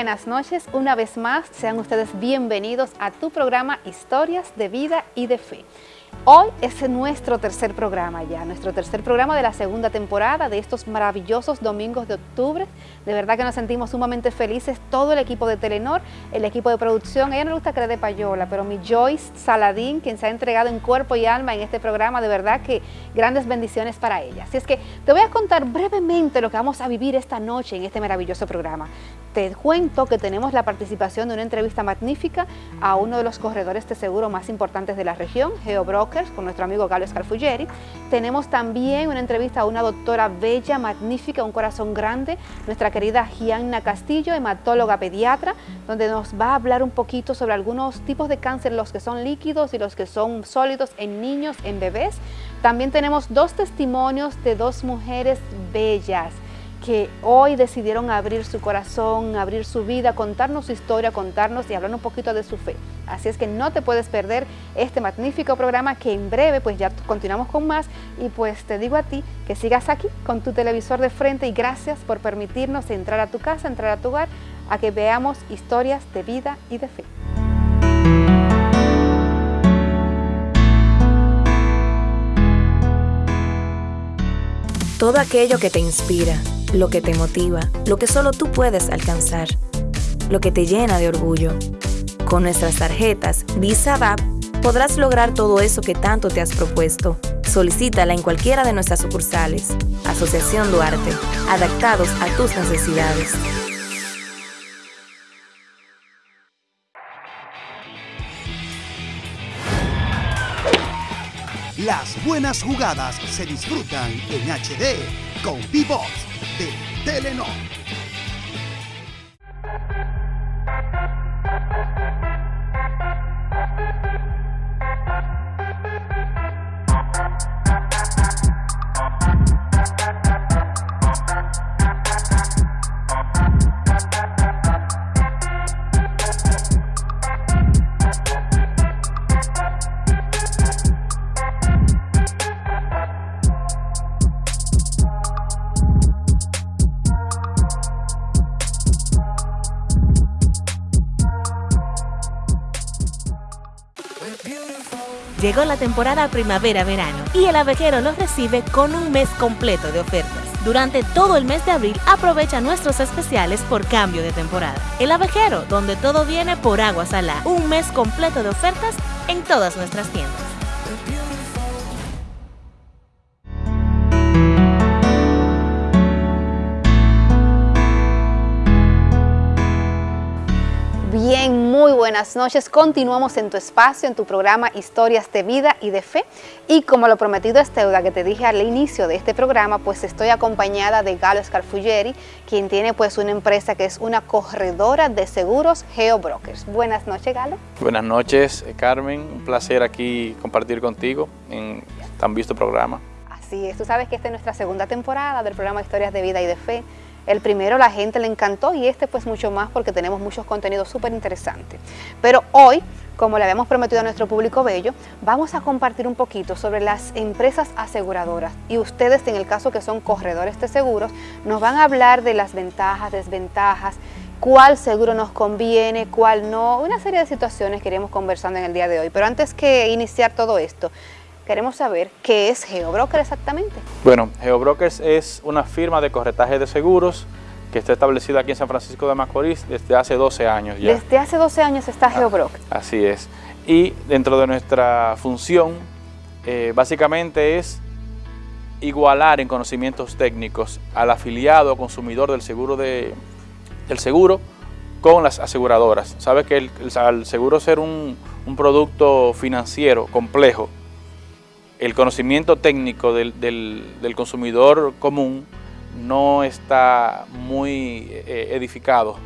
buenas noches. Una vez más, sean ustedes bienvenidos a tu programa Historias de Vida y de Fe. Hoy es nuestro tercer programa ya, nuestro tercer programa de la segunda temporada de estos maravillosos domingos de octubre. De verdad que nos sentimos sumamente felices, todo el equipo de Telenor, el equipo de producción. A ella no le gusta le dé payola, pero mi Joyce Saladín, quien se ha entregado en cuerpo y alma en este programa, de verdad que grandes bendiciones para ella. Así es que te voy a contar brevemente lo que vamos a vivir esta noche en este maravilloso programa. Te cuento que tenemos la participación de una entrevista magnífica a uno de los corredores de seguro más importantes de la región, GeoBrokers, con nuestro amigo Galo Scarfuggeri. Tenemos también una entrevista a una doctora bella, magnífica, un corazón grande, nuestra querida Gianna Castillo, hematóloga pediatra, donde nos va a hablar un poquito sobre algunos tipos de cáncer, los que son líquidos y los que son sólidos en niños, en bebés. También tenemos dos testimonios de dos mujeres bellas que hoy decidieron abrir su corazón, abrir su vida, contarnos su historia, contarnos y hablar un poquito de su fe. Así es que no te puedes perder este magnífico programa que en breve pues ya continuamos con más y pues te digo a ti que sigas aquí con tu televisor de frente y gracias por permitirnos entrar a tu casa, entrar a tu hogar, a que veamos historias de vida y de fe. Todo aquello que te inspira lo que te motiva, lo que solo tú puedes alcanzar, lo que te llena de orgullo. Con nuestras tarjetas Visa DAP podrás lograr todo eso que tanto te has propuesto. Solicítala en cualquiera de nuestras sucursales. Asociación Duarte, adaptados a tus necesidades. Las buenas jugadas se disfrutan en HD con Vivox de Telenor. Llegó la temporada primavera-verano y el abejero los recibe con un mes completo de ofertas. Durante todo el mes de abril aprovecha nuestros especiales por cambio de temporada. El abejero, donde todo viene por agua salada. Un mes completo de ofertas en todas nuestras tiendas. Buenas noches. Continuamos en tu espacio, en tu programa Historias de Vida y de Fe. Y como lo prometido es deuda que te dije al inicio de este programa, pues estoy acompañada de Galo Scarfuggeri, quien tiene pues una empresa que es una corredora de seguros GeoBrokers. Buenas noches, Galo. Buenas noches, eh, Carmen. Un placer aquí compartir contigo en tan visto programa. Así es. Tú sabes que esta es nuestra segunda temporada del programa Historias de Vida y de Fe. El primero la gente le encantó y este pues mucho más porque tenemos muchos contenidos súper interesantes. Pero hoy, como le habíamos prometido a nuestro público bello, vamos a compartir un poquito sobre las empresas aseguradoras. Y ustedes, en el caso que son corredores de seguros, nos van a hablar de las ventajas, desventajas, cuál seguro nos conviene, cuál no, una serie de situaciones que iremos conversando en el día de hoy. Pero antes que iniciar todo esto, queremos saber qué es GeoBroker exactamente. Bueno, GeoBrokers es una firma de corretaje de seguros que está establecida aquí en San Francisco de Macorís desde hace 12 años ya. Desde hace 12 años está ah, GeoBroker. Así es. Y dentro de nuestra función, eh, básicamente es igualar en conocimientos técnicos al afiliado o consumidor del seguro, de, del seguro con las aseguradoras. Sabes que el, seguro ser un, un producto financiero complejo, el conocimiento técnico del, consumidor común no está muy eh, edificado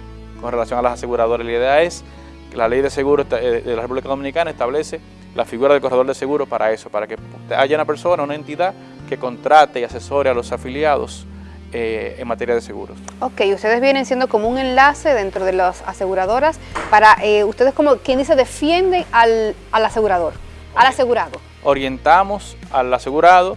con relación a las aseguradoras. La idea es que la ley de seguros eh, de la República Dominicana establece la figura del corredor de seguro para eso, para que haya una persona, una entidad que contrate y asesore a los afiliados eh, en materia de seguros. Ok, ustedes vienen siendo como un enlace dentro de las aseguradoras para, ustedes como quien dice, defienden al, al asegurador, al asegurado orientamos al asegurado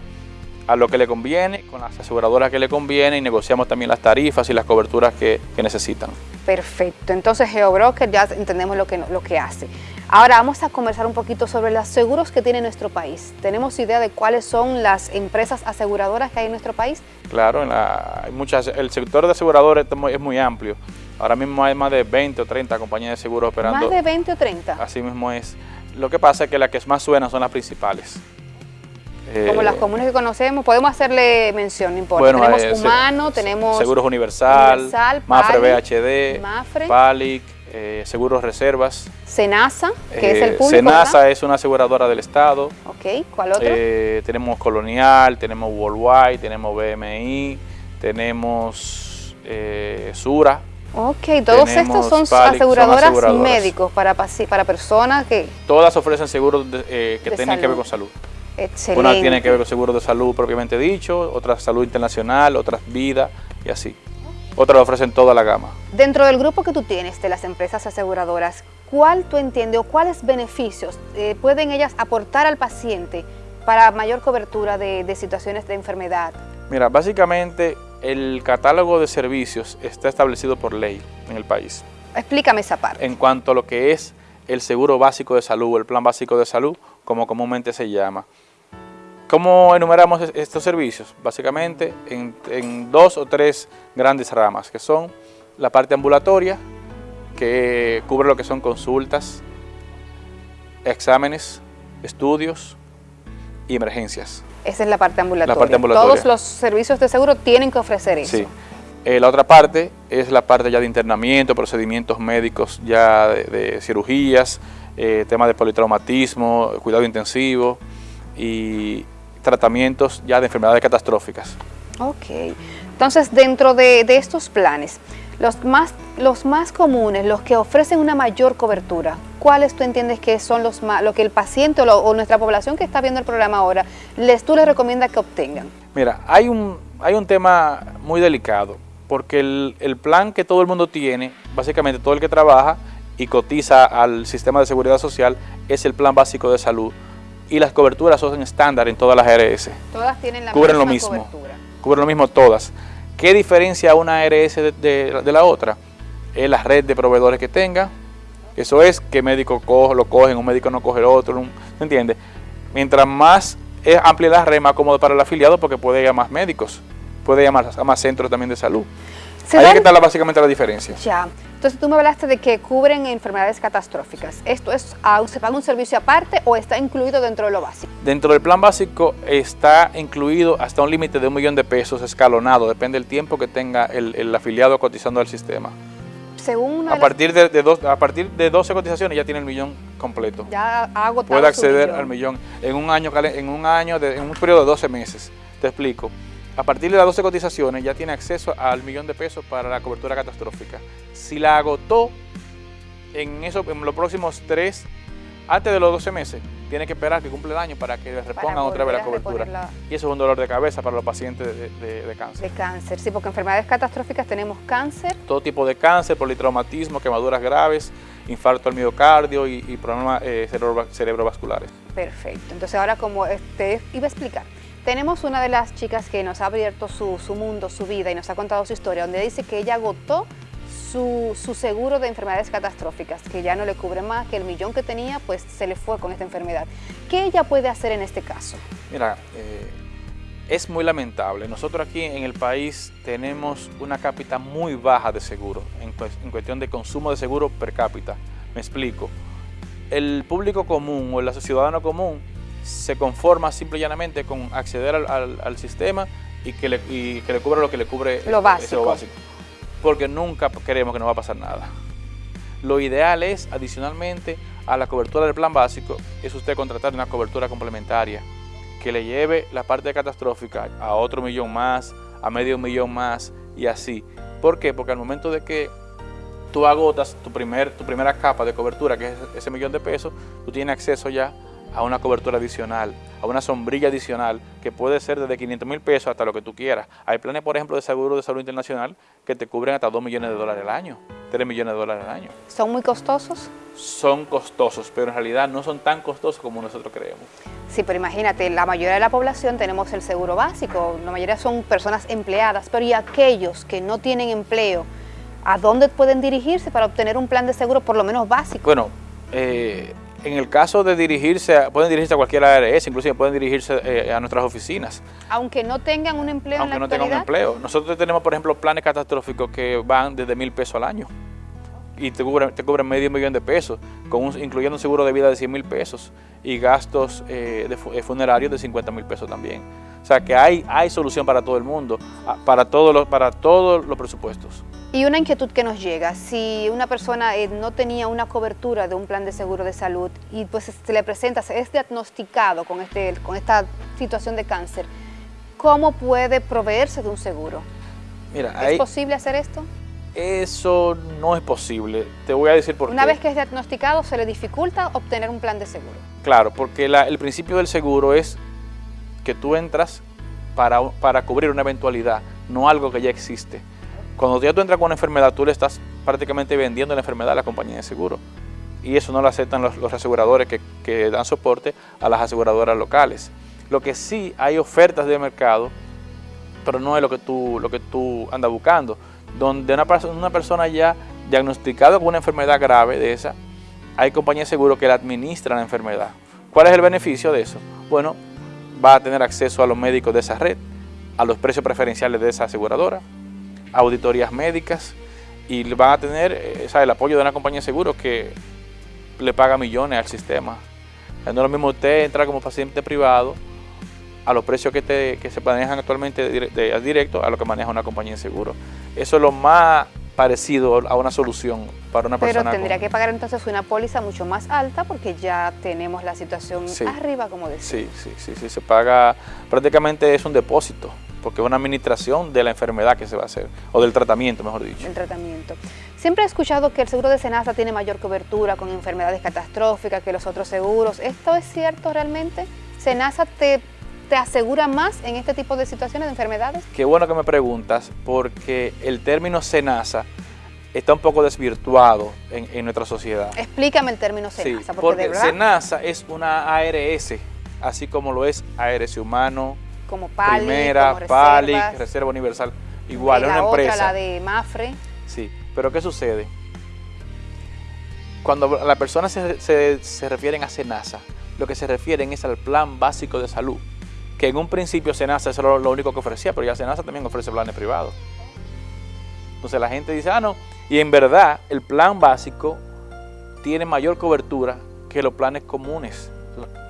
a lo que le conviene, con las aseguradoras que le conviene y negociamos también las tarifas y las coberturas que, necesitan. Perfecto, entonces GeoBroker ya entendemos lo que, lo que hace. Ahora vamos a conversar un poquito sobre los seguros que tiene nuestro país. ¿Tenemos idea de cuáles son las empresas aseguradoras que hay en nuestro país? Claro, hay muchas, el sector de aseguradores es muy amplio. Ahora mismo hay más de 20 o 30 compañías de seguros operando. ¿Más de 20 o 30? Así mismo es. Lo que pasa es que las que más suenan son las principales. Como las eh, comunes que conocemos, podemos hacerle mención, no importa. tenemos eh, Humano, tenemos... Seguros Universal, Universal Mafre BHD, Mafre, Palic, eh, Seguros Reservas. Senasa, que es el público, Senasa es una aseguradora del Estado. Ok, ¿cuál otro? tenemos Colonial, tenemos Worldwide, tenemos BMI, tenemos Sura. Ok, todos estos son aseguradoras, médicos para, para personas que... Todas ofrecen seguros que tienen que ver con salud. Excelente. Una tiene que ver con seguros de salud propiamente dicho, otra salud internacional, otras vida y así. Otras ofrecen toda la gama. Dentro del grupo que tú tienes de las empresas aseguradoras, ¿cuál tú entiendes o cuáles beneficios eh, pueden ellas aportar al paciente para mayor cobertura de, de situaciones de enfermedad? Mira, básicamente el catálogo de servicios está establecido por ley en el país. Explícame esa parte. En cuanto a lo que es el seguro básico de salud, el plan básico de salud, como comúnmente se llama. ¿Cómo enumeramos estos servicios? Básicamente en, dos o tres grandes ramas, que son la parte ambulatoria, que cubre lo que son consultas, exámenes, estudios y emergencias. Esa es la parte ambulatoria. Todos los servicios de seguro tienen que ofrecer eso. Sí. Eh, la otra parte es la parte ya de internamiento, procedimientos médicos ya de, cirugías, eh, temas de politraumatismo, cuidado intensivo y, tratamientos ya de enfermedades catastróficas. Ok, entonces dentro de, estos planes, los más, los más comunes, los que ofrecen una mayor cobertura, ¿cuáles tú entiendes que son los más, lo que el paciente o, nuestra población que está viendo el programa ahora, les, tú les recomiendas que obtengan? Mira, hay un, hay un tema muy delicado, porque el, el plan que todo el mundo tiene, básicamente todo el que trabaja y cotiza al sistema de seguridad social, es el plan básico de salud, y las coberturas son estándar en todas las ARS. Todas tienen la Cubren lo mismo. Cubren lo mismo todas. ¿Qué diferencia una ARS de, la otra? Es la red de proveedores que tenga. Eso es que médico lo cogen, un médico no coge el otro, ¿me entiendes? Mientras más es amplia la red, más cómodo para el afiliado porque puede ir a más médicos, puede ir a más, a más centros también de salud. Ahí es que está básicamente la diferencia. Ya. Entonces tú me hablaste de que cubren enfermedades catastróficas. ¿Esto es, se paga un servicio aparte o está incluido dentro de lo básico? Dentro del plan básico está incluido hasta un límite de un millón de pesos escalonado, depende del tiempo que tenga el, afiliado cotizando al sistema. Según a, partir de, dos, a partir de 12 cotizaciones ya tiene el millón completo. Ya ha agotado Puede acceder al millón en un año, en un año, en un periodo de 12 meses. Te explico. A partir de las 12 cotizaciones ya tiene acceso al millón de pesos para la cobertura catastrófica. Si la agotó en, eso, en los próximos tres, antes de los 12 meses, tiene que esperar que cumple el año para que le repongan otra vez la cobertura. Y eso es un dolor de cabeza para los pacientes de, cáncer. De cáncer, sí, porque enfermedades catastróficas tenemos cáncer. Todo tipo de cáncer, politraumatismo, quemaduras graves, infarto al miocardio y, problemas eh, cerebrovasculares. Perfecto. Entonces ahora como te iba a explicar, tenemos una de las chicas que nos ha abierto su, mundo, su vida y nos ha contado su historia, donde dice que ella agotó su, seguro de enfermedades catastróficas, que ya no le cubre más, que el millón que tenía pues se le fue con esta enfermedad. ¿Qué ella puede hacer en este caso? Mira, eh, es muy lamentable. Nosotros aquí en el país tenemos una cápita muy baja de seguro en cuestión de consumo de seguro per cápita. Me explico. El público común o el ciudadano común se conforma simple y llanamente con acceder al, sistema y que, le, que le cubra lo que le cubre lo básico. básico. Porque nunca queremos que no va a pasar nada. Lo ideal es, adicionalmente a la cobertura del plan básico, es usted contratar una cobertura complementaria que le lleve la parte catastrófica a otro millón más, a medio millón más y así. ¿Por qué? Porque al momento de que tú agotas tu, primer, tu primera capa de cobertura, que es ese millón de pesos, tú tienes acceso ya a una cobertura adicional, a una sombrilla adicional que puede ser desde 500 mil pesos hasta lo que tú quieras. Hay planes, por ejemplo, de seguro de salud internacional que te cubren hasta 2 millones de dólares al año, 3 millones de dólares al año. ¿Son muy costosos? Son costosos, pero en realidad no son tan costosos como nosotros creemos. Sí, pero imagínate, la mayoría de la población tenemos el seguro básico, la mayoría son personas empleadas, pero ¿y aquellos que no tienen empleo? ¿A dónde pueden dirigirse para obtener un plan de seguro por lo menos básico? Bueno, eh, en el caso de dirigirse, pueden dirigirse a cualquier ARS, inclusive pueden dirigirse eh, a nuestras oficinas. Aunque no tengan un empleo Aunque en la no tengan un empleo. Nosotros tenemos, por ejemplo, planes catastróficos que van desde mil pesos al año y te cubren, te cubren medio millón de pesos, con un- incluyendo un seguro de vida de 100 mil pesos y gastos eh, de eh, funerarios de 50 mil pesos también. O sea que hay, hay solución para todo el mundo, para todos los, para todos los presupuestos. Y una inquietud que nos llega, si una persona eh, no tenía una cobertura de un plan de seguro de salud y pues se le presenta, se es diagnosticado con, este, con esta situación de cáncer, ¿cómo puede proveerse de un seguro? Mira, ¿Es ahí- posible hacer esto? eso no es posible. Te voy a decir por Una qué. vez que es diagnosticado, ¿se le dificulta obtener un plan de seguro? Claro, porque la- el principio del seguro es que tú entras para, para cubrir una eventualidad, no algo que ya existe. Cuando ya tú entras con una enfermedad, tú le estás prácticamente vendiendo la enfermedad a la compañía de seguro. Y eso no lo aceptan los, aseguradores que, dan soporte a las aseguradoras locales. Lo que sí hay ofertas de mercado, pero no es lo que tú, lo que tú andas buscando. Donde una persona ya diagnosticada con una enfermedad grave de esa, hay compañías de seguro que le administran la enfermedad. ¿Cuál es el beneficio de eso? Bueno, va a tener acceso a los médicos de esa red, a los precios preferenciales de esa aseguradora, auditorías médicas y van a tener eh, o sea, el apoyo de una compañía de seguros que le paga millones al sistema. O sea, No es lo mismo usted entrar como paciente privado a los precios que, te- que se manejan actualmente de, de- directo a lo que maneja una compañía de seguro. Eso es lo más parecido a una solución para una Pero persona. tendría con- que pagar entonces una póliza mucho más alta porque ya tenemos la situación Sí. arriba, como decía. Sí, sí, sí, sí, se paga, prácticamente es un depósito, porque es una administración de la enfermedad que se va a hacer, o del tratamiento, mejor dicho. el tratamiento. Siempre he escuchado que el seguro de Senasa tiene mayor cobertura con enfermedades catastróficas que los otros seguros. ¿Esto es cierto realmente? ¿Senasa te, te asegura más en este tipo de situaciones de enfermedades? Qué bueno que me preguntas, porque el término SENASA está un poco desvirtuado en, en nuestra sociedad. Explícame el término Sí, Senasa, porque, porque de verdad, SENASA es una ARS, así como lo es ARS Humano, como PALI, Primera, como PALI, reservas, Reserva Universal, igual, es una otra, empresa. la de Mafre, Sí, pero ¿qué sucede? Cuando las personas se, se- se refieren a SENASA, lo que se refieren es al plan básico de salud, que en un principio SENASA era lo único que ofrecía, pero ya SENASA también ofrece planes privados. Entonces la gente dice, ah, no, y en verdad el plan básico tiene mayor cobertura que los planes comunes.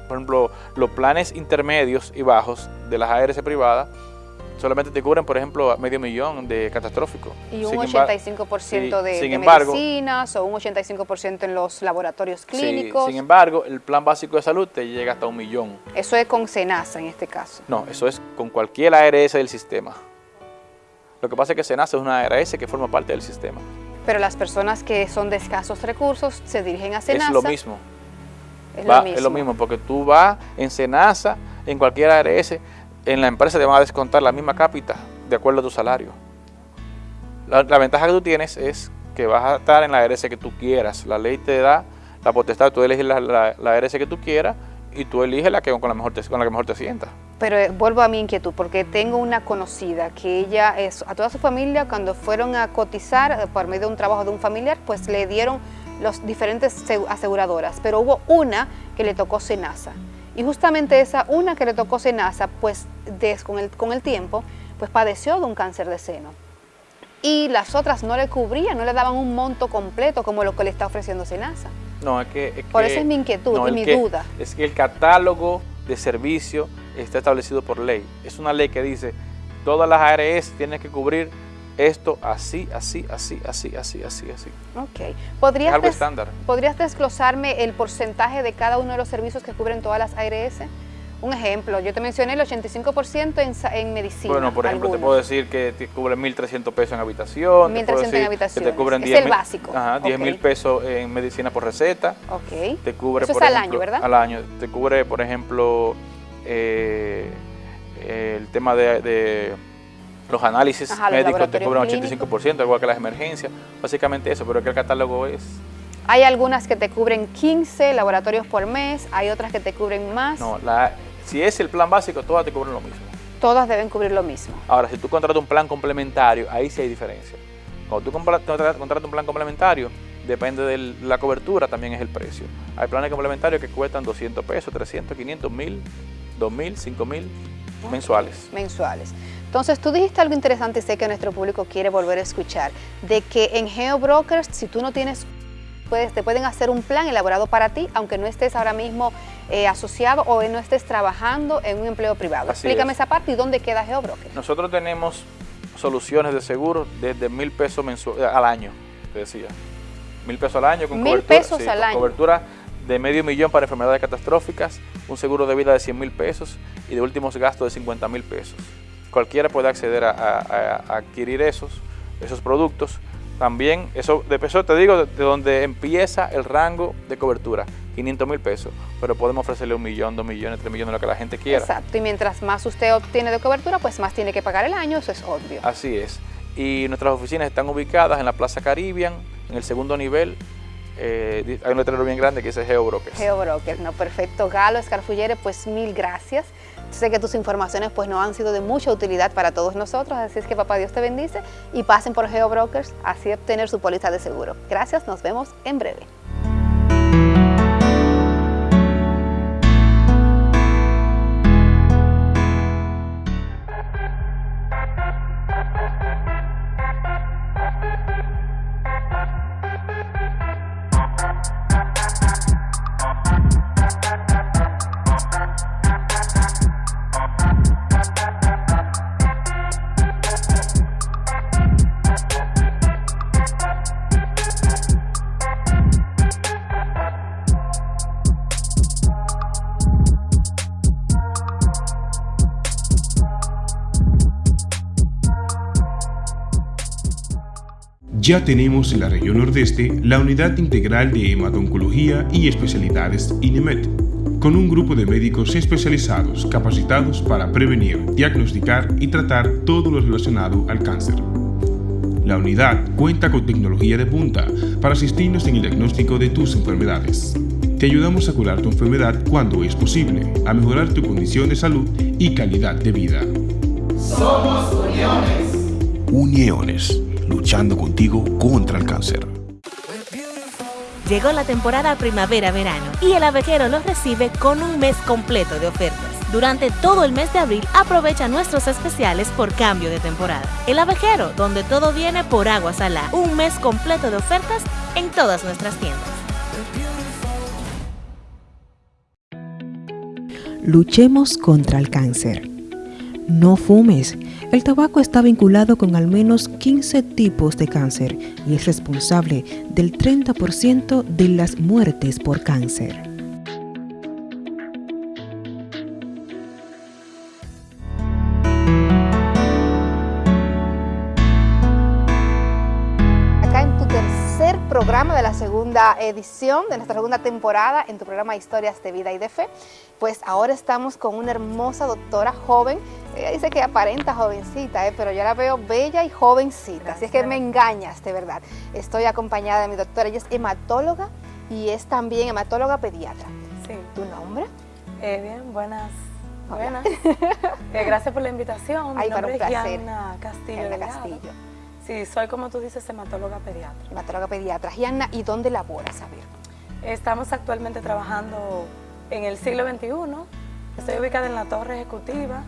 Por ejemplo, los planes intermedios y bajos de las ARS privadas solamente te cubren, por ejemplo, medio millón de catastróficos. y un Sin embar- 85% sí, de, sin de embargo- medicinas o un 85% en los laboratorios Sí, clínicos. sin embargo, el plan básico de salud te llega hasta un millón. Eso es con Senasa en este caso. No, eso es con cualquier ARS del sistema. Lo que pasa es que SENASA es una ARS que forma parte del sistema. Pero las personas que son de escasos recursos se dirigen a Senasa. Es lo mismo. Es va- lo mismo. Es lo mismo, porque tú vas en SENASA, en cualquier ARS, en la empresa te van a descontar la misma cápita de acuerdo a tu salario. La, la ventaja que tú tienes es que vas a estar en la ARS que tú quieras. La ley te da la potestad, tú eliges la, la, la ARS que tú quieras y tú eliges la que con la mejor te, con la que mejor te sientas. Pero eh, vuelvo a mi inquietud, porque tengo una conocida que ella, es, a toda su familia, cuando fueron a cotizar eh, por medio de un trabajo de un familiar, pues le dieron los diferentes segu- aseguradoras, pero hubo una que le tocó Senasa. Y justamente esa una que le tocó Senasa, pues des- con, el, con el tiempo, pues padeció de un cáncer de seno. Y las otras no le cubrían, no le daban un monto completo como lo que le está ofreciendo Senasa. No, es que... es Por que- eso es mi inquietud y mi que- duda. Es que el catálogo de servicio está establecido por ley. Es una ley que dice, todas las ARS tienen que cubrir esto así, así, así, así, así, así, así. Ok. Es ¿Podrías, algo estándar. ¿Podrías desglosarme el porcentaje de cada uno de los servicios que cubren todas las ARS? Un ejemplo, yo te mencioné el 85% en, en medicina. Bueno, por ejemplo, te puedo decir que te cubren 1.300 pesos en habitación. te puedo 1.300 en. Que te cubren Es 10 el básico. Ajá, 10 mil pesos en medicina por receta. Ok. Te cubre, Eso es por al ejemplo, año, ¿verdad? Al año. Te cubre, por ejemplo, eh, el tema de, de los análisis Ajá, los médicos, te laboratorios cubren clínicos. 85%, igual que las emergencias. Básicamente eso, pero que el catálogo es... Hay algunas que te cubren 15 laboratorios por mes, hay otras que te cubren más. No, la, si es el plan básico, todas te cubren lo mismo. Todas deben cubrir lo mismo. Ahora, si tú contratas un plan complementario, ahí sí hay diferencia. Cuando tú contratas un plan complementario, depende de la cobertura, también es el precio. Hay planes complementarios que cuestan 200 pesos, 300, 500, 1000, 2000, 5000 mensuales. Mensuales. Entonces, tú dijiste algo interesante y sé que nuestro público quiere volver a escuchar, de que en GeoBrokers, si tú no tienes, puedes, te pueden hacer un plan elaborado para ti, aunque no estés ahora mismo eh, asociado o no estés trabajando en un empleo privado. Explícame esa parte y dónde queda GeoBrokers. Nosotros tenemos soluciones de seguro desde mil pesos al año, te decía mil pesos al año con mil pesos al año. cobertura de medio millón para enfermedades catastróficas, un seguro de vida de 100 mil pesos y de últimos gastos de 50 mil pesos. Cualquiera puede acceder a, adquirir esos, esos productos. También, eso, de peso te digo, de, donde empieza el rango de cobertura, 500 mil pesos, pero podemos ofrecerle un millón, dos millones, tres millones, lo que la gente quiera. Exacto, y mientras más usted obtiene de cobertura, pues más tiene que pagar el año, eso es obvio. Así es. Y nuestras oficinas están ubicadas en la Plaza Caribbean, en el segundo nivel eh, hay un letrero bien grande que dice GeoBrokers. GeoBrokers, no, perfecto. Galo Escarfullere, pues mil gracias. Sé que tus informaciones pues no han sido de mucha utilidad para todos nosotros, así es que papá Dios te bendice y pasen por GeoBrokers, así obtener su póliza de seguro. Gracias, nos vemos en breve. Ya tenemos en la región nordeste la Unidad Integral de Hematoncología y Especialidades INEMET, con un grupo de médicos especializados capacitados para prevenir, diagnosticar y tratar todo lo relacionado al cáncer. La unidad cuenta con tecnología de punta para asistirnos en el diagnóstico de tus enfermedades. Te ayudamos a curar tu enfermedad cuando es posible, a mejorar tu condición de salud y calidad de vida. Somos Uniones. Uniones luchando contigo contra el cáncer. Llegó la temporada primavera-verano y el abejero los recibe con un mes completo de ofertas. Durante todo el mes de abril aprovecha nuestros especiales por cambio de temporada. El abejero, donde todo viene por agua salada. Un mes completo de ofertas en todas nuestras tiendas. Luchemos contra el cáncer. No fumes el tabaco está vinculado con al menos 15 tipos de cáncer y es responsable del 30% de las muertes por cáncer. Segunda edición, de nuestra segunda temporada, en tu programa Historias de Vida y de Fe, pues ahora estamos con una hermosa doctora joven ella dice que aparenta jovencita, ¿eh? pero yo la veo bella y jovencita, así es que me engañas, de verdad. Estoy acompañada de mi doctora, ella es hematóloga y es también hematóloga pediatra. Sí. ¿Tu nombre? Eh, bien, buenas. Buenas. Eh, gracias por la invitación. Mi nombre es Gianna Castillo. Castillo. Sí, soy como tú dices, hematóloga pediatra. Hematóloga pediatra. Gianna, ¿y dónde laboras? A ver. Estamos actualmente trabajando en el siglo XXI. Estoy ubicada en la torre ejecutiva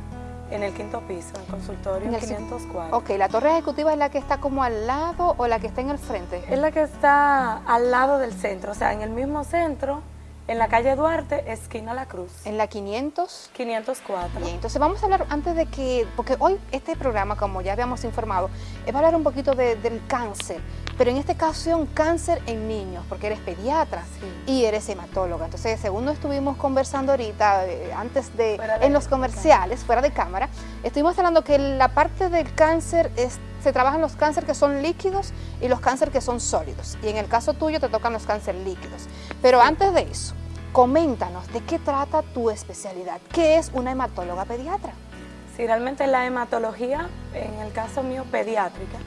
en el quinto piso, en consultorio en el 504. Ok, ¿la torre ejecutiva es la que está como al lado o la que está en el frente? Es la que está al lado del centro, o sea, en el mismo centro, en la calle Duarte, esquina La Cruz. ¿En la 500? 504. Bien, entonces vamos a hablar antes de que, porque hoy este programa, como ya habíamos informado, es para hablar un poquito del cáncer, pero en esta ocasión cáncer en niños, porque eres pediatra y eres hematóloga. Entonces, según estuvimos conversando ahorita, eh, antes de, en los comerciales, fuera de cámara, estuvimos hablando que la parte del cáncer es se trabajan los cánceres que son líquidos y los cánceres que son sólidos. Y en el caso tuyo te tocan los cánceres líquidos. Pero antes de eso, Coméntanos, ¿de qué trata tu especialidad? ¿Qué es una hematóloga pediatra? Sí, realmente la hematología, en el caso mío pediátrica,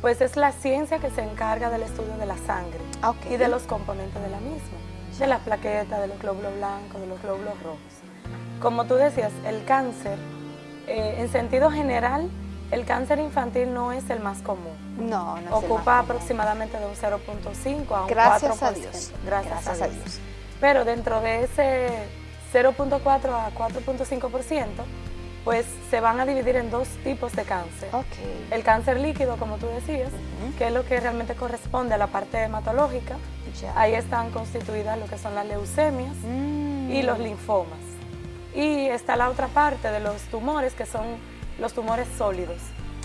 pues es la ciencia que se encarga del estudio de la sangre y de los componentes de la misma, de las plaquetas, de los glóbulos blancos, de los glóbulos rojos. Como tú decías, el cáncer, eh, en sentido general, El cáncer infantil no es el más común. No, no Ocupa aproximadamente de un 0.5 a un Gracias 4%. A Dios. Gracias, a, Dios. Pero dentro de ese 0.4 a 4.5%, pues se van a dividir en dos tipos de cáncer. Okay. El cáncer líquido, como tú decías, que es lo que realmente corresponde a la parte hematológica. Ahí están constituidas lo que son las leucemias y los linfomas. Y está la otra parte de los tumores, que son los tumores sólidos.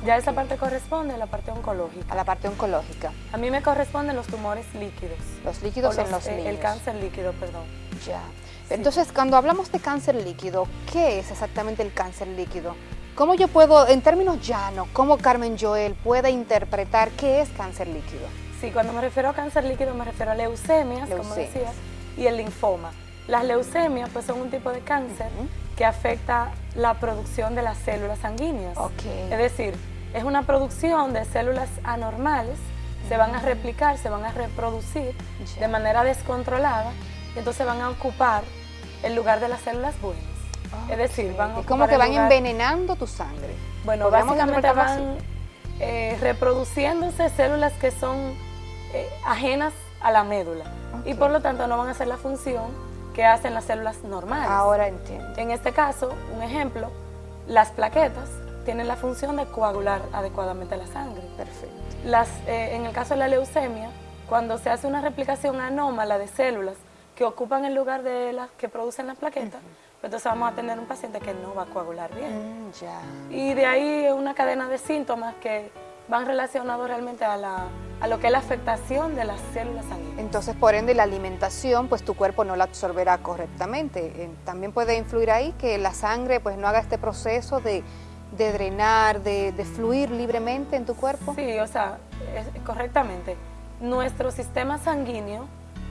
Ya esa parte corresponde a la parte oncológica. A la parte oncológica. A mí me corresponden los tumores líquidos. Los líquidos en los niños. El cáncer líquido, perdón. Ya. Entonces, cuando hablamos de cáncer líquido, ¿qué es exactamente el cáncer líquido? ¿Cómo yo puedo, en términos llanos, cómo Carmen Joel puede interpretar qué es cáncer líquido? Sí, cuando me refiero a cáncer líquido me refiero a leucemias, como decías, y el linfoma. Las leucemias pues son un tipo de cáncer que afecta la producción de las células sanguíneas. Okay. Es decir, es una producción de células anormales, se van a replicar, se van a reproducir de manera descontrolada y entonces van a ocupar el lugar de las células buenas. Es decir, van a Es como que van envenenando tu sangre. Bueno, básicamente van eh, reproduciéndose células que son eh, ajenas a la médula y por lo tanto no van a hacer la función que hacen las células normales. Ahora entiendo. En este caso, un ejemplo, las plaquetas tienen la función de coagular adecuadamente la sangre. Perfecto. Las, eh, en el caso de la leucemia, cuando se hace una replicación anómala de células que ocupan el lugar de las que producen las plaquetas, pues entonces vamos a tener un paciente que no va a coagular bien. Mm, ya. Y de ahí una cadena de síntomas que van relacionados realmente a, la, a lo que es la afectación de las células sanguíneas. Entonces, por ende, la alimentación, pues tu cuerpo no la absorberá correctamente. Eh, también puede influir ahí que la sangre pues no haga este proceso de, de drenar, de, de, fluir libremente en tu cuerpo. Sí, o sea, es, correctamente. Nuestro sistema sanguíneo,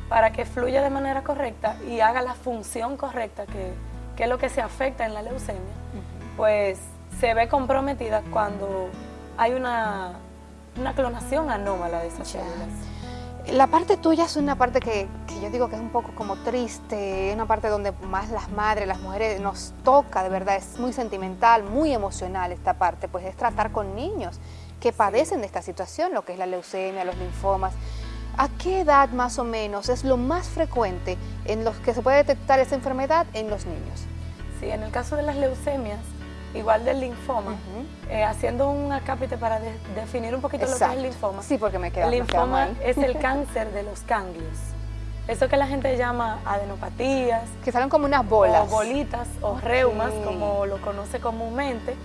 para que fluya de manera correcta y haga la función correcta, que, que es lo que se afecta en la leucemia, uh -huh. pues se ve comprometida cuando hay una, una clonación anómala de esas células. La parte tuya es una parte que, que, yo digo que es un poco como triste, es una parte donde más las madres, las mujeres nos toca, de verdad, es muy sentimental, muy emocional esta parte, pues es tratar con niños que padecen de esta situación, lo que es la leucemia, los linfomas. ¿A qué edad más o menos es lo más frecuente en los que se puede detectar esa enfermedad en los niños? Sí, en el caso de las leucemias, igual del linfoma, uh -huh. eh, haciendo un acápite para de, definir un poquito Exacto. lo que es el linfoma. Sí, porque me queda El linfoma es el cáncer de los ganglios. Eso que la gente llama adenopatías. Que salen como unas bolas. O bolitas o okay. reumas, como lo conoce comúnmente.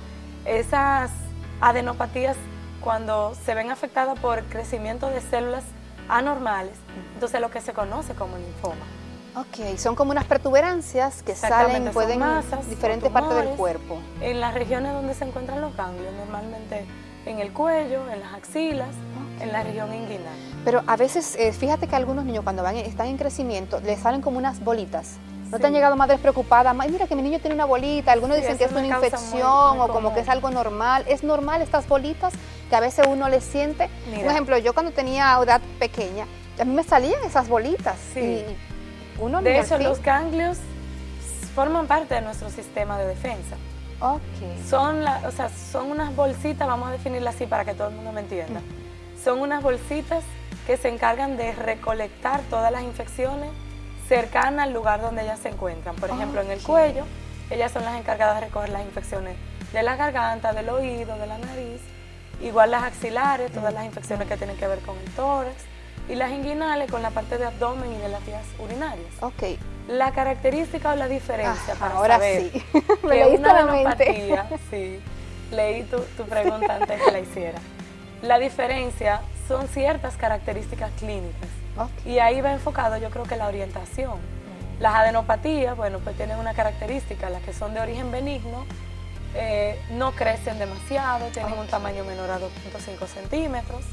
Esas adenopatías, cuando se ven afectadas por crecimiento de células anormales, entonces lo que se conoce como linfoma. Ok, son como unas protuberancias que salen, pueden masas, diferentes partes del cuerpo. En las regiones donde se encuentran los ganglios, normalmente en el cuello, en las axilas, okay. en la región inguinal. Pero a veces, eh, fíjate que algunos niños cuando van, están en crecimiento, les salen como unas bolitas. ¿No sí. te han llegado madres preocupadas? Mira que mi niño tiene una bolita, algunos sí, dicen que es una infección muy, muy o como que es algo normal. ¿Es normal estas bolitas que a veces uno les siente? Mira. Por ejemplo, yo cuando tenía edad pequeña, a mí me salían esas bolitas. Sí. Y, uno de hecho, los ganglios forman parte de nuestro sistema de defensa. Okay. Son, la, o sea, son unas bolsitas, vamos a definirlas así para que todo el mundo me entienda. Mm. Son unas bolsitas que se encargan de recolectar todas las infecciones cercanas al lugar donde ellas se encuentran. Por ejemplo, okay. en el cuello, ellas son las encargadas de recoger las infecciones de la garganta, del oído, de la nariz. Igual las axilares, todas las infecciones que tienen que ver con el tórax y las inguinales con la parte de abdomen y de las vías urinarias. Ok. La característica o la diferencia ah, para ahora saber sí. Me que una adenopatía, sí, leí tu, tu pregunta antes que la hiciera. La diferencia son ciertas características clínicas okay. y ahí va enfocado yo creo que la orientación. Mm. Las adenopatías, bueno, pues tienen una característica, las que son de origen benigno, eh, no crecen demasiado, tienen okay. un tamaño menor a 2.5 centímetros,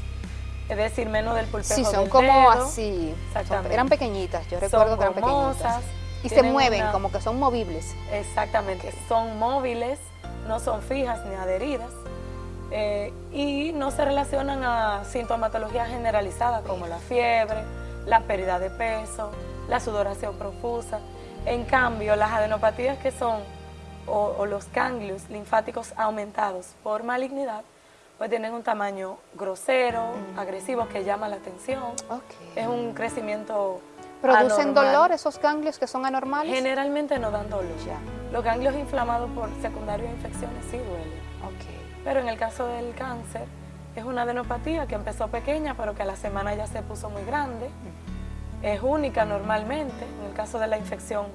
es decir, menos del pulpejo Sí, son del como dedo. así, Exactamente. eran pequeñitas, yo recuerdo son que eran pequeñitas. Y se mueven, una- como que son movibles. Exactamente, son móviles, no son fijas ni adheridas eh, y no se relacionan a sintomatología generalizada como la fiebre, la pérdida de peso, la sudoración profusa. En cambio, las adenopatías que son o, los ganglios linfáticos aumentados por malignidad, pues tienen un tamaño grosero, mm. agresivo, que llama la atención. Es un crecimiento ¿Producen dolor esos ganglios que son anormales? Generalmente no dan dolor. Ya. Los ganglios inflamados por secundarios infecciones sí duelen. Pero en el caso del cáncer, es una adenopatía que empezó pequeña, pero que a la semana ya se puso muy grande. Es única normalmente. En el caso de la infección,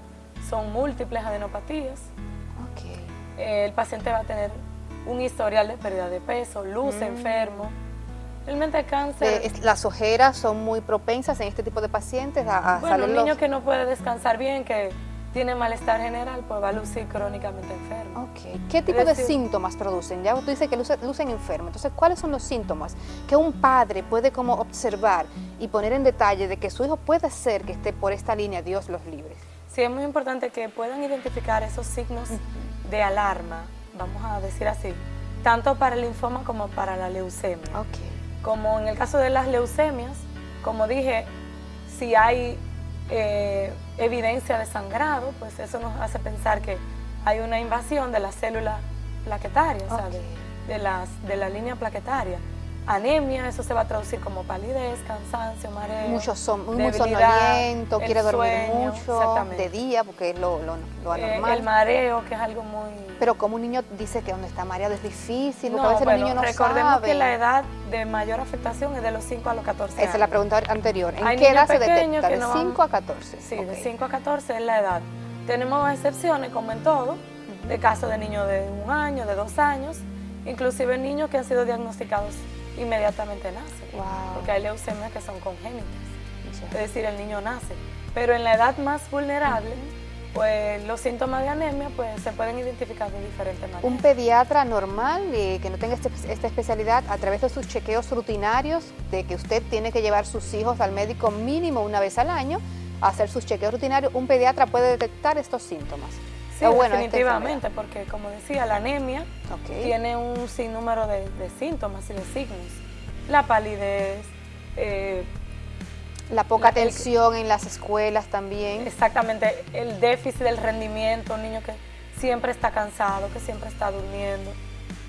son múltiples adenopatías. el paciente va a tener un historial de pérdida de peso, luz mm. enfermo, Realmente cáncer... Eh, ¿Las ojeras son muy propensas en este tipo de pacientes a, a bueno, un niño que no puede descansar bien, que tiene malestar general, pues va a lucir crónicamente enfermo. Ok. ¿Qué tipo de síntomas producen? Ya tú dices que lucen enfermos. Entonces, ¿cuáles son los síntomas que un padre puede como observar y poner en detalle de que su hijo puede ser que esté por esta línea, Dios los libre? Sí, es muy importante que puedan identificar esos signos de alarma, vamos a decir así, tanto para el linfoma como para la leucemia. Okay. Como en el caso de las leucemias, como dije, si hay eh, evidencia de sangrado, pues eso nos hace pensar que hay una invasión de las células plaquetarias, de, las, de la línea plaquetaria anemia, eso se va a traducir como palidez, cansancio, mareo, Muchos son muy quiere dormir mucho, de día, porque es lo, lo, lo eh, anormal. el mareo, que es algo muy... Pero como un niño dice que donde está mareado es difícil, porque a veces los niños no recordemos que la edad de mayor afectación es de los 5 a los 14 años. Esa es la pregunta anterior. ¿En qué edad se detecta? ¿De 5 a 14? Sí, de 5 a 14 es la edad. Tenemos excepciones, como en todo, de casos de niños de un año, de dos años, inclusive niños que han sido diagnosticados inmediatamente nace, porque hay leucemias que son congénitas, es decir, el niño nace. Pero en la edad más vulnerable, pues los síntomas de anemia pues, se pueden identificar de diferentes maneras. Un pediatra normal eh, que no tenga este, esta especialidad, a través de sus chequeos rutinarios, de que usted tiene que llevar sus hijos al médico mínimo una vez al año, a hacer sus chequeos rutinarios, un pediatra puede detectar estos síntomas. Sí, definitivamente, porque como decía, la anemia tiene un sinnúmero de, síntomas y de signos. La palidez, eh, la poca atención en las escuelas también. Exactamente, el déficit del rendimiento, un niño que siempre está cansado, que siempre está durmiendo.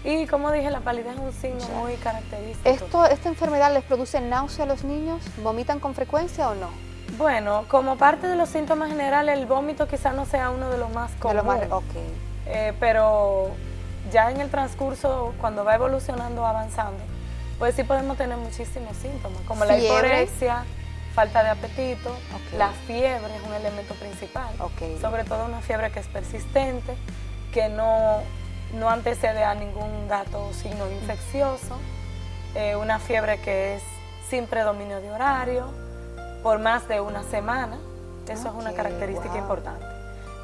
Y como dije, la palidez es un signo muy característico. ¿Esto, ¿Esta enfermedad les produce náusea a los niños? ¿Vomitan con frecuencia o no? Bueno, como parte de los síntomas generales, el vómito quizás no sea uno de los más comunes. Eh, pero ya en el transcurso, cuando va evolucionando, avanzando, pues sí podemos tener muchísimos síntomas, como la hiporexia, falta de apetito, la fiebre es un elemento principal, sobre todo una fiebre que es persistente, que no, no antecede a ningún dato signo infeccioso, eh, una fiebre que es sin predominio de horario, por más de una semana. Eso es una característica importante.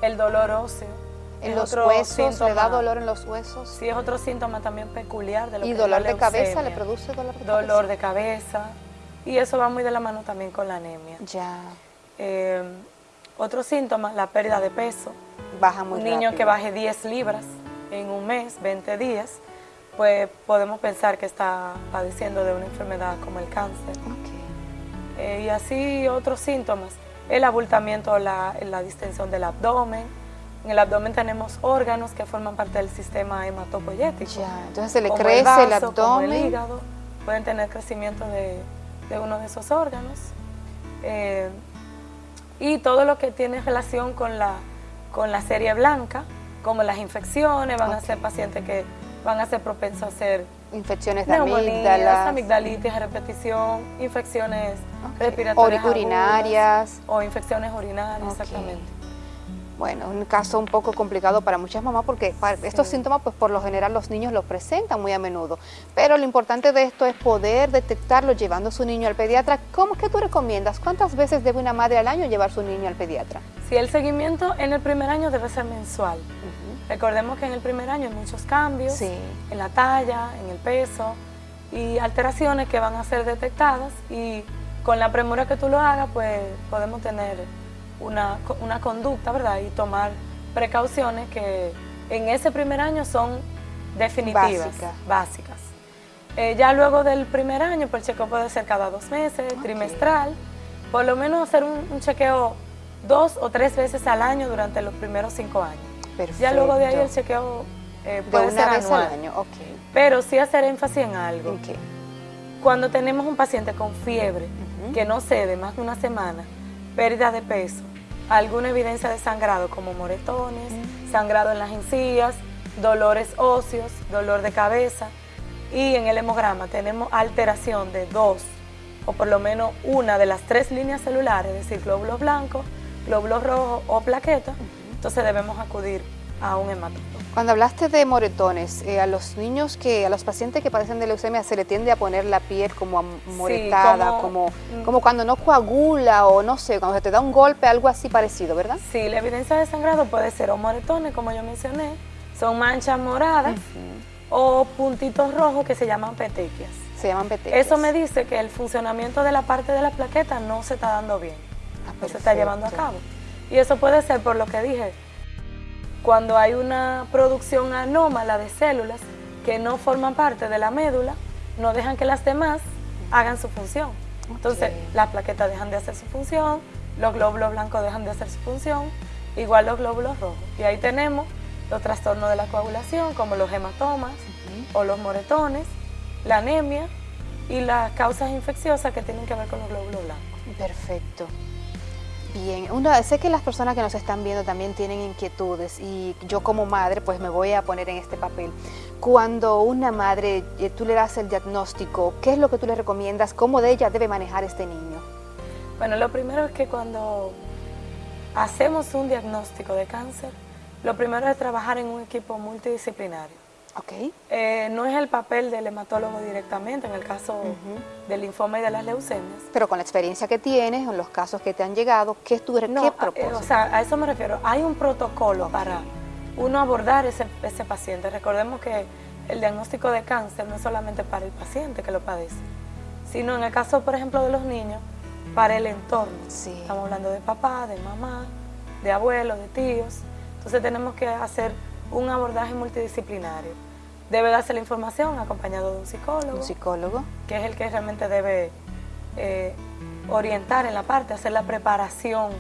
El dolor óseo. ¿En los huesos? ¿Le da dolor en los huesos? Sí, es otro síntoma también peculiar de lo ¿Y dolor de cabeza? ¿Le produce dolor de cabeza? Dolor de cabeza. Y eso va muy de la mano también con la anemia. Ya. Eh, otro síntoma, la pérdida de peso. Baja muy Un niño que baje 10 libras en un mes, 20 días, pues podemos pensar que está padeciendo de una enfermedad como el cáncer. Eh, y así otros síntomas, el abultamiento, la, la distensión del abdomen. En el abdomen tenemos órganos que forman parte del sistema hematopoyético. Ya, entonces se le crece el, abdomen. el hígado, pueden tener crecimiento de, de uno de esos órganos. Eh, y todo lo que tiene relación con la, con la serie blanca, como las infecciones, van a ser pacientes que van a ser propensos a hacer infecciones de amígdalas, amigdalitis a repetición, infecciones respiratorias urinarias o infecciones urinarias, exactamente. Bueno, un caso un poco complicado para muchas mamás porque estos síntomas pues por lo general los niños los presentan muy a menudo, pero lo importante de esto es poder detectarlo llevando a su niño al pediatra. ¿Cómo es que tú recomiendas? ¿Cuántas veces debe una madre al año llevar su niño al pediatra? Si el seguimiento en el primer año debe ser mensual. Recordemos que en el primer año hay muchos cambios en la talla, en el peso y alteraciones que van a ser detectadas y con la premura que tú lo hagas, pues podemos tener una, conducta, ¿verdad? Y tomar precauciones que en ese primer año son definitivas, básicas. Eh, ya luego del primer año, pues el chequeo puede ser cada dos meses, trimestral, por lo menos hacer un chequeo dos o tres veces al año durante los primeros cinco años. Ya luego de ahí el chequeo eh, puede ser anual. Al año. Pero sí hacer énfasis en algo. Cuando tenemos un paciente con fiebre, que no cede más de una semana, pérdida de peso, alguna evidencia de sangrado como moretones, sangrado en las encías, dolores óseos, dolor de cabeza y en el hemograma tenemos alteración de dos o por lo menos una de las tres líneas celulares, es decir, glóbulos blancos, glóbulos rojos o plaquetas, entonces debemos acudir a un hematólogo. Cuando hablaste de moretones, eh, a los niños que, a los pacientes que padecen de leucemia se le tiende a poner la piel como amoretada, como, mm. como, cuando no coagula o no sé, cuando se te da un golpe, algo así parecido, ¿verdad? Sí, la evidencia de sangrado puede ser o moretones, como yo mencioné, son manchas moradas o puntitos rojos que se llaman petequias. Se llaman petequias. Eso me dice que el funcionamiento de la parte de la plaqueta no se está dando bien, ah, no se está llevando a cabo. Y eso puede ser por lo que dije, cuando hay una producción anómala de células que no forman parte de la médula, no dejan que las demás hagan su función. Entonces, las plaquetas dejan de hacer su función, los glóbulos blancos dejan de hacer su función, igual los glóbulos rojos. Y ahí tenemos los trastornos de la coagulación, como los hematomas o los moretones, la anemia y las causas infecciosas que tienen que ver con los glóbulos blancos. Perfecto. Bien, sé que las personas que nos están viendo también tienen inquietudes y yo como madre pues me voy a poner en este papel. Cuando una madre, eh, tú le das el diagnóstico, ¿qué es lo que tú le recomiendas? ¿Cómo de ella debe manejar este niño? Bueno, lo primero es que cuando hacemos un diagnóstico de cáncer, lo primero es trabajar en un equipo multidisciplinario. Okay. Eh, no es el papel del hematólogo directamente en el caso del linfoma y de las leucemias. Pero con la experiencia que tienes, en los casos que te han llegado, ¿qué, tú, no, ¿qué propósito? o sea, a eso me refiero. Hay un protocolo para uno abordar ese, ese paciente. Recordemos que el diagnóstico de cáncer no es solamente para el paciente que lo padece, sino en el caso, por ejemplo, de los niños, para el entorno. Sí. Estamos hablando de papá, de mamá, de abuelos, de tíos. Entonces tenemos que hacer un abordaje multidisciplinario. Debe darse la información acompañado de un psicólogo. Un psicólogo. Que es el que realmente debe eh, orientar en la parte, hacer la preparación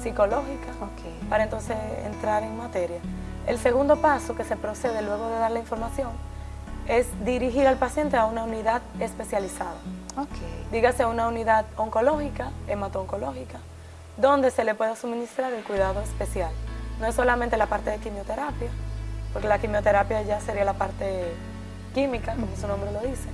psicológica para entonces entrar en materia. El segundo paso que se procede luego de dar la información es dirigir al paciente a una unidad especializada. Dígase una unidad oncológica, hemato-oncológica, donde se le pueda suministrar el cuidado especial. No es solamente la parte de quimioterapia, porque la quimioterapia ya sería la parte química, como su nombre lo dice.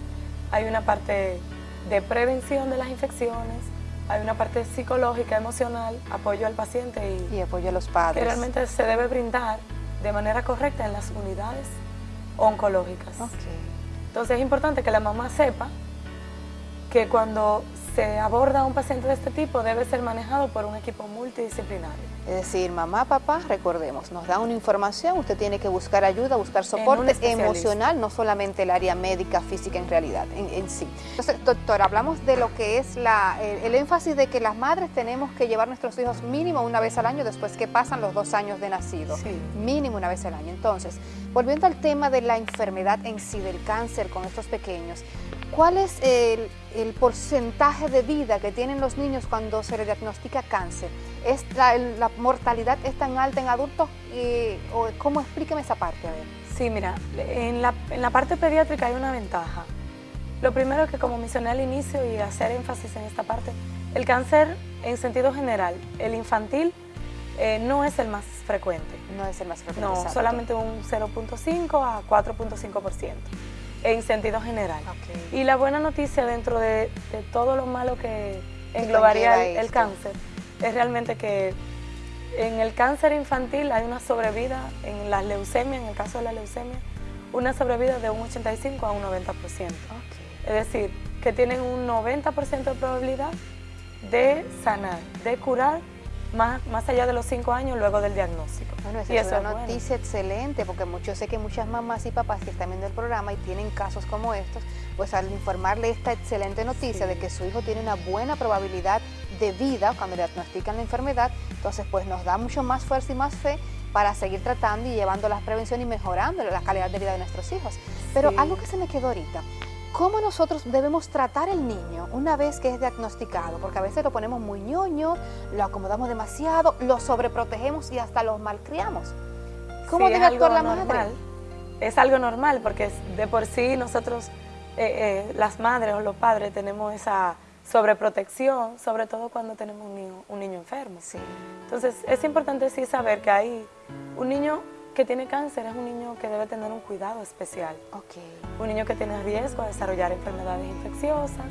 Hay una parte de prevención de las infecciones, hay una parte psicológica, emocional, apoyo al paciente y, apoyo a los padres. Que realmente se debe brindar de manera correcta en las unidades oncológicas. Entonces es importante que la mamá sepa que cuando se aborda a un paciente de este tipo debe ser manejado por un equipo multidisciplinario. Es decir, mamá, papá, recordemos, nos dan una información, usted tiene que buscar ayuda, buscar soporte emocional, no solamente el área médica, física en realidad, en, sí. Entonces, doctor, hablamos de lo que es la, el, énfasis de que las madres tenemos que llevar a nuestros hijos mínimo una vez al año después que pasan los dos años de nacido. Mínimo una vez al año. Entonces, volviendo al tema de la enfermedad en sí, del cáncer con estos pequeños, ¿cuál es el, el porcentaje de vida que tienen los niños cuando se les diagnostica cáncer? ¿Es la, mortalidad es tan alta en adultos? Y, o, ¿Cómo? Explíqueme esa parte, a ver. Sí, mira, en la, en la parte pediátrica hay una ventaja. Lo primero que, como mencioné al inicio y hacer énfasis en esta parte, el cáncer en sentido general, el infantil, eh, no es el más frecuente. No es el más frecuente. No, solamente un 0.5 a 4.5% en sentido general. Y la buena noticia dentro de, todo lo malo que englobaría el cáncer es realmente que en el cáncer infantil hay una sobrevida, en la leucemia, en el caso de la leucemia, una sobrevida de un 85 a un 90%. Es decir, que tienen un 90% de probabilidad de sanar, de curar más, más allá de los 5 años luego del diagnóstico. Bueno, esa y es una noticia excelente porque mucho, sé que muchas mamás y papás que están viendo el programa y tienen casos como estos, pues al informarle esta excelente noticia de que su hijo tiene una buena probabilidad de vida cuando le diagnostican la enfermedad, entonces pues nos da mucho más fuerza y más fe para seguir tratando y llevando la prevención y mejorando la calidad de vida de nuestros hijos. Pero algo que se me quedó ahorita, ¿cómo nosotros debemos tratar el niño una vez que es diagnosticado? Porque a veces lo ponemos muy ñoño, lo acomodamos demasiado, lo sobreprotegemos y hasta lo malcriamos. ¿Cómo debe actuar la madre? Es algo normal porque de por sí nosotros, eh, eh, las madres o los padres, tenemos esa sobreprotección, sobre todo cuando tenemos un niño, un niño enfermo. Sí. Entonces es importante sí saber que hay un niño que tiene cáncer es un niño que debe tener un cuidado especial. Okay. Un niño que tiene riesgo de desarrollar enfermedades infecciosas,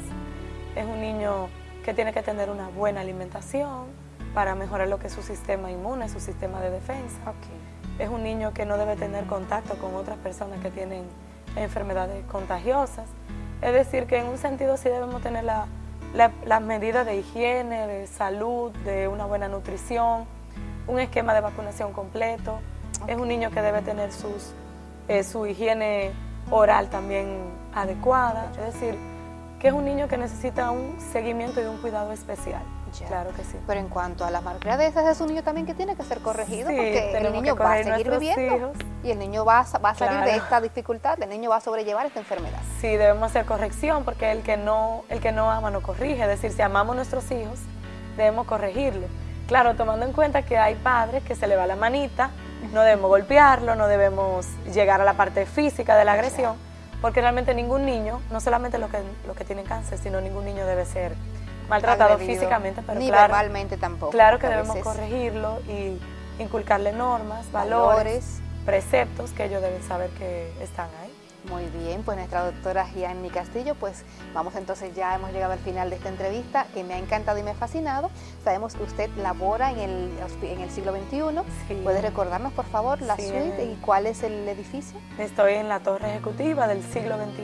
es un niño que tiene que tener una buena alimentación para mejorar lo que es su sistema inmune, su sistema de defensa. Es un niño que no debe tener contacto con otras personas que tienen enfermedades contagiosas. Es decir, que en un sentido sí debemos tener las la, medidas de higiene, de salud, de una buena nutrición, un esquema de vacunación completo. Es un niño que debe tener sus, eh, su higiene oral también adecuada. Es decir, que es un niño que necesita un seguimiento y un cuidado especial. Claro que sí. Pero en cuanto a las malcriadezas, es un niño también que tiene que ser corregido porque el niño va a seguir viviendo y el niño va a, va a salir de esta dificultad, el niño va a sobrellevar esta enfermedad. Sí, debemos hacer corrección porque el que no, el que no ama no corrige. Es decir, si amamos a nuestros hijos, debemos corregirlo. Claro, tomando en cuenta que hay padres que se le va la manita, no debemos golpearlo, no debemos llegar a la parte física de la agresión porque realmente ningún niño, no solamente los que, los que tienen cáncer, sino ningún niño debe ser maltratado físicamente, pero ni claro, verbalmente tampoco. Claro que debemos corregirlo y inculcarle normas, valores, preceptos que ellos deben saber que están ahí. Muy bien, pues nuestra doctora Gianni Castillo, pues vamos entonces ya hemos llegado al final de esta entrevista que me ha encantado y me ha fascinado. Sabemos que usted labora en el, en el siglo XXI. ¿Puede recordarnos por favor la suite y cuál es el edificio? Estoy en la torre ejecutiva del siglo XXI,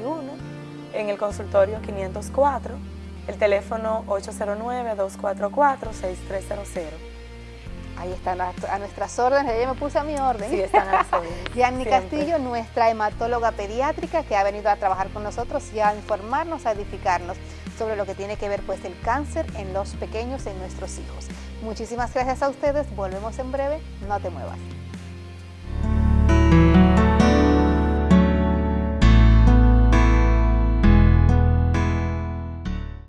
en el consultorio 504, el teléfono 809-244-6300. Ahí están a, nuestras órdenes, ya me puse a mi orden. Sí, están a Yanni Castillo, nuestra hematóloga pediátrica que ha venido a trabajar con nosotros y a informarnos, a edificarnos sobre lo que tiene que ver pues el cáncer en los pequeños, en nuestros hijos. Muchísimas gracias a ustedes, volvemos en breve, no te muevas.